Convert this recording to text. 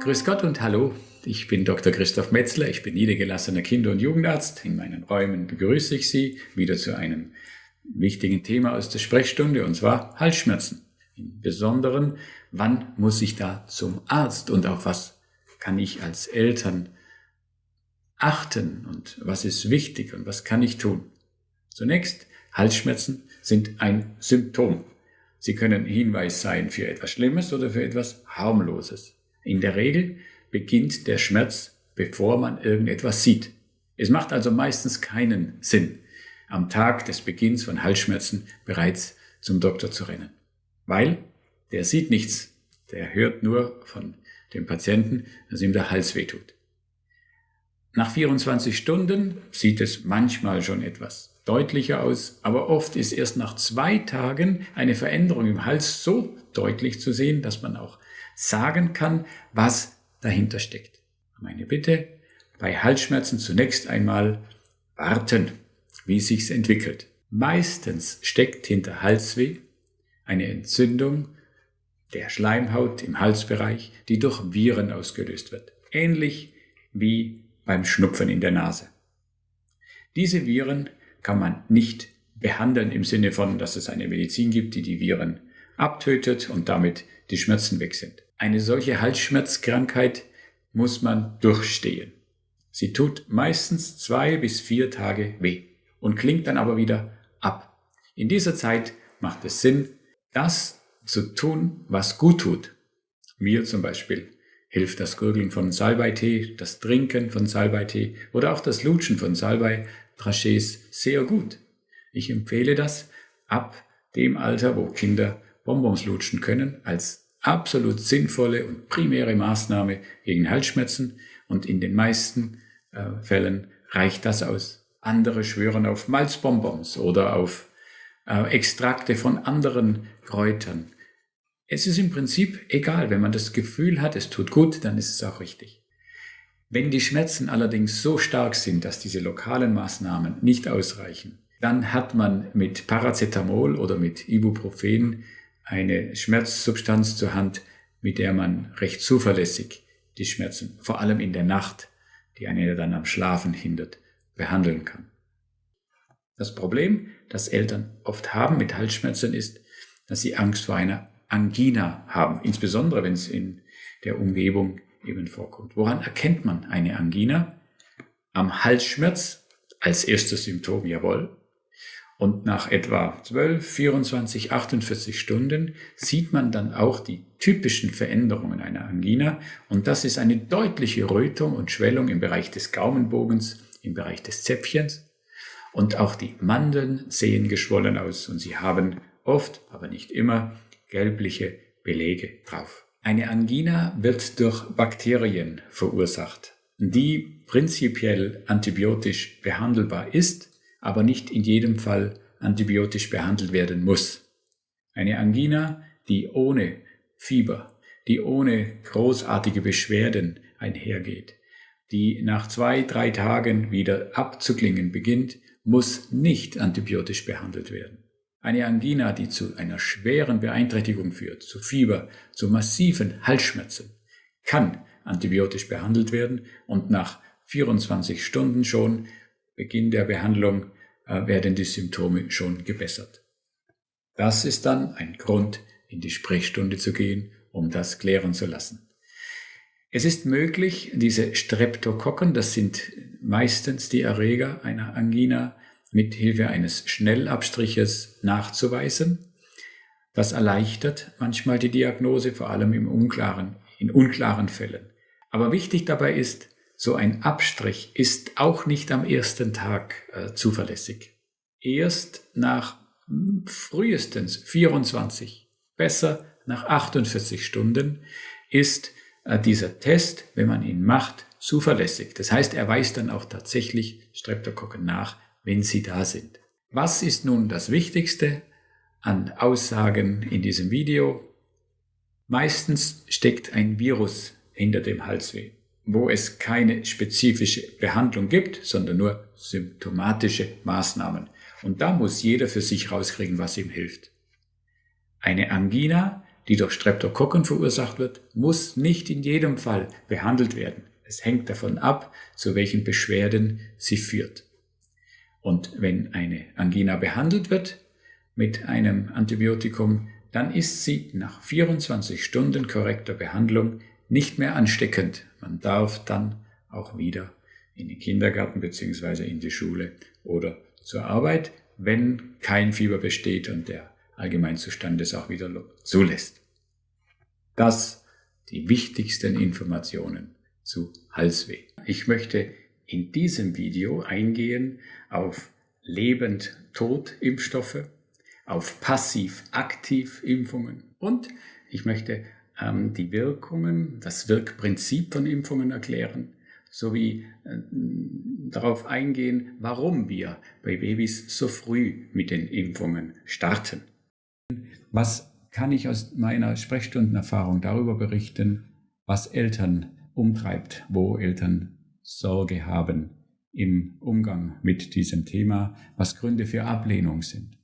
Grüß Gott und hallo. Ich bin Dr. Christoph Metzler. Ich bin niedergelassener Kinder- und Jugendarzt. In meinen Räumen begrüße ich Sie wieder zu einem wichtigen Thema aus der Sprechstunde und zwar Halsschmerzen. Im Besonderen, wann muss ich da zum Arzt und auf was kann ich als Eltern achten und was ist wichtig und was kann ich tun? Zunächst, Halsschmerzen sind ein Symptom. Sie können Hinweis sein für etwas Schlimmes oder für etwas Harmloses. In der Regel beginnt der Schmerz, bevor man irgendetwas sieht. Es macht also meistens keinen Sinn, am Tag des Beginns von Halsschmerzen bereits zum Doktor zu rennen. Weil der sieht nichts, der hört nur von dem Patienten, dass ihm der Hals wehtut. Nach 24 Stunden sieht es manchmal schon etwas deutlicher aus, aber oft ist erst nach zwei Tagen eine Veränderung im Hals so deutlich zu sehen, dass man auch sagen kann, was dahinter steckt. Meine Bitte, bei Halsschmerzen zunächst einmal warten, wie sich's entwickelt. Meistens steckt hinter Halsweh eine Entzündung der Schleimhaut im Halsbereich, die durch Viren ausgelöst wird. Ähnlich wie beim Schnupfen in der Nase. Diese Viren kann man nicht behandeln im Sinne von, dass es eine Medizin gibt, die die Viren abtötet und damit die Schmerzen weg sind. Eine solche Halsschmerzkrankheit muss man durchstehen. Sie tut meistens zwei bis vier Tage weh und klingt dann aber wieder ab. In dieser Zeit macht es Sinn, das zu tun, was gut tut. Mir zum Beispiel hilft das Gurgeln von Salbeitee, das Trinken von Salbeitee oder auch das Lutschen von Salbei-Trachés sehr gut. Ich empfehle das ab dem Alter, wo Kinder Bonbons lutschen können, als absolut sinnvolle und primäre Maßnahme gegen Halsschmerzen und in den meisten äh, Fällen reicht das aus. Andere schwören auf Malzbonbons oder auf äh, Extrakte von anderen Kräutern. Es ist im Prinzip egal, wenn man das Gefühl hat, es tut gut, dann ist es auch richtig. Wenn die Schmerzen allerdings so stark sind, dass diese lokalen Maßnahmen nicht ausreichen, dann hat man mit Paracetamol oder mit Ibuprofen eine Schmerzsubstanz zur Hand, mit der man recht zuverlässig die Schmerzen, vor allem in der Nacht, die einen dann am Schlafen hindert, behandeln kann. Das Problem, das Eltern oft haben mit Halsschmerzen, ist, dass sie Angst vor einer Angina haben, insbesondere wenn es in der Umgebung eben vorkommt. Woran erkennt man eine Angina? Am Halsschmerz als erstes Symptom, jawohl. Und nach etwa 12, 24, 48 Stunden sieht man dann auch die typischen Veränderungen einer Angina. Und das ist eine deutliche Rötung und Schwellung im Bereich des Gaumenbogens, im Bereich des Zäpfchens. Und auch die Mandeln sehen geschwollen aus und sie haben oft, aber nicht immer, gelbliche Belege drauf. Eine Angina wird durch Bakterien verursacht, die prinzipiell antibiotisch behandelbar ist aber nicht in jedem Fall antibiotisch behandelt werden muss. Eine Angina, die ohne Fieber, die ohne großartige Beschwerden einhergeht, die nach zwei, drei Tagen wieder abzuklingen beginnt, muss nicht antibiotisch behandelt werden. Eine Angina, die zu einer schweren Beeinträchtigung führt, zu Fieber, zu massiven Halsschmerzen, kann antibiotisch behandelt werden und nach 24 Stunden schon Beginn der Behandlung äh, werden die Symptome schon gebessert. Das ist dann ein Grund, in die Sprechstunde zu gehen, um das klären zu lassen. Es ist möglich, diese Streptokokken, das sind meistens die Erreger einer Angina, mit Hilfe eines Schnellabstriches nachzuweisen. Das erleichtert manchmal die Diagnose, vor allem im unklaren, in unklaren Fällen. Aber wichtig dabei ist, so ein Abstrich ist auch nicht am ersten Tag äh, zuverlässig. Erst nach hm, frühestens 24, besser nach 48 Stunden ist äh, dieser Test, wenn man ihn macht, zuverlässig. Das heißt, er weist dann auch tatsächlich Streptokokken nach, wenn sie da sind. Was ist nun das Wichtigste an Aussagen in diesem Video? Meistens steckt ein Virus hinter dem Halsweh wo es keine spezifische Behandlung gibt, sondern nur symptomatische Maßnahmen. Und da muss jeder für sich rauskriegen, was ihm hilft. Eine Angina, die durch Streptokokken verursacht wird, muss nicht in jedem Fall behandelt werden. Es hängt davon ab, zu welchen Beschwerden sie führt. Und wenn eine Angina behandelt wird mit einem Antibiotikum, dann ist sie nach 24 Stunden korrekter Behandlung nicht mehr ansteckend. Man darf dann auch wieder in den Kindergarten bzw. in die Schule oder zur Arbeit, wenn kein Fieber besteht und der Allgemeinzustand es auch wieder zulässt. Das die wichtigsten Informationen zu Halsweh. Ich möchte in diesem Video eingehen auf Lebend-Tod-Impfstoffe, auf Passiv-Aktiv-Impfungen und ich möchte die Wirkungen, das Wirkprinzip von Impfungen erklären, sowie äh, darauf eingehen, warum wir bei Babys so früh mit den Impfungen starten. Was kann ich aus meiner Sprechstundenerfahrung darüber berichten, was Eltern umtreibt, wo Eltern Sorge haben im Umgang mit diesem Thema, was Gründe für Ablehnung sind.